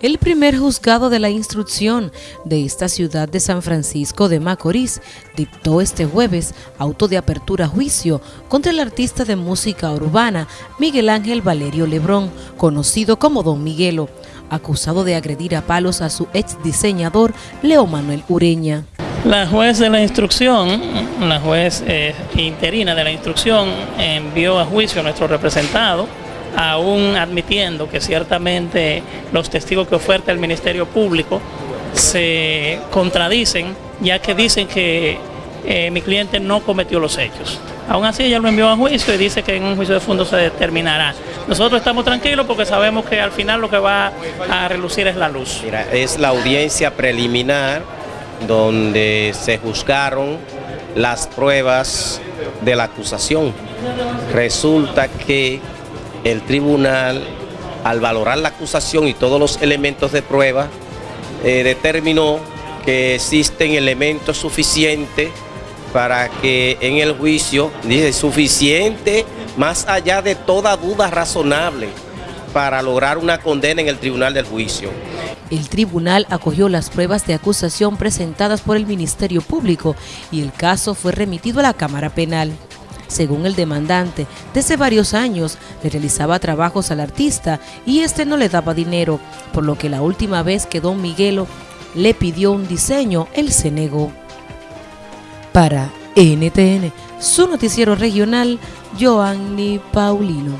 El primer juzgado de la instrucción de esta ciudad de San Francisco de Macorís dictó este jueves auto de apertura a juicio contra el artista de música urbana Miguel Ángel Valerio Lebrón, conocido como Don Miguelo, acusado de agredir a palos a su ex diseñador Leo Manuel Ureña. La juez de la instrucción, la juez eh, interina de la instrucción, envió a juicio a nuestro representado aún admitiendo que ciertamente los testigos que oferta el Ministerio Público se contradicen, ya que dicen que eh, mi cliente no cometió los hechos. Aún así ella lo envió a juicio y dice que en un juicio de fondo se determinará. Nosotros estamos tranquilos porque sabemos que al final lo que va a relucir es la luz. Mira, es la audiencia preliminar donde se juzgaron las pruebas de la acusación. Resulta que el tribunal, al valorar la acusación y todos los elementos de prueba, eh, determinó que existen elementos suficientes para que en el juicio, dice, suficiente más allá de toda duda razonable para lograr una condena en el tribunal del juicio. El tribunal acogió las pruebas de acusación presentadas por el Ministerio Público y el caso fue remitido a la Cámara Penal. Según el demandante, desde varios años le realizaba trabajos al artista y este no le daba dinero, por lo que la última vez que don Miguelo le pidió un diseño, él se negó. Para NTN, su noticiero regional, Joanny Paulino.